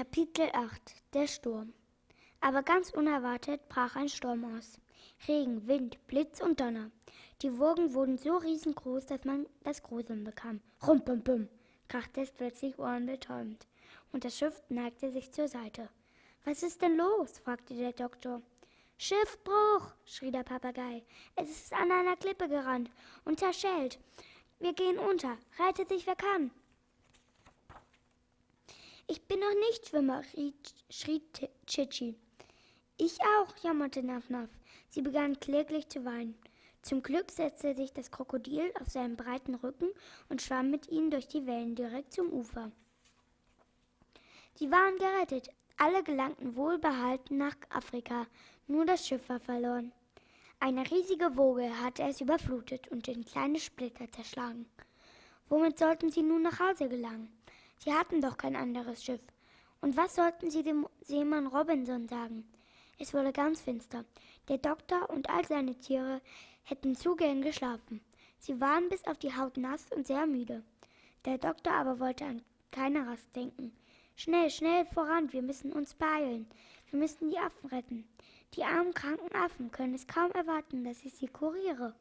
Kapitel 8 Der Sturm Aber ganz unerwartet brach ein Sturm aus. Regen, Wind, Blitz und Donner. Die Wogen wurden so riesengroß, dass man das Gruseln bekam. Rumpumpum, krachte es plötzlich ohrenbetäubend. Und das Schiff neigte sich zur Seite. Was ist denn los? fragte der Doktor. Schiffbruch, schrie der Papagei. Es ist an einer Klippe gerannt und zerschellt. Wir gehen unter. Rettet sich, wer kann. Noch nicht Schwimmer, schrie Chichi. Ich auch, jammerte Nafnaf. Sie begann kläglich zu weinen. Zum Glück setzte sich das Krokodil auf seinen breiten Rücken und schwamm mit ihnen durch die Wellen direkt zum Ufer. Sie waren gerettet. Alle gelangten wohlbehalten nach Afrika. Nur das Schiff war verloren. Eine riesige Woge hatte es überflutet und in kleine Splitter zerschlagen. Womit sollten sie nun nach Hause gelangen? Sie hatten doch kein anderes Schiff. Und was sollten sie dem Seemann Robinson sagen? Es wurde ganz finster. Der Doktor und all seine Tiere hätten zu gern geschlafen. Sie waren bis auf die Haut nass und sehr müde. Der Doktor aber wollte an keine Rast denken. Schnell, schnell voran, wir müssen uns beeilen. Wir müssen die Affen retten. Die armen kranken Affen können es kaum erwarten, dass ich sie kuriere.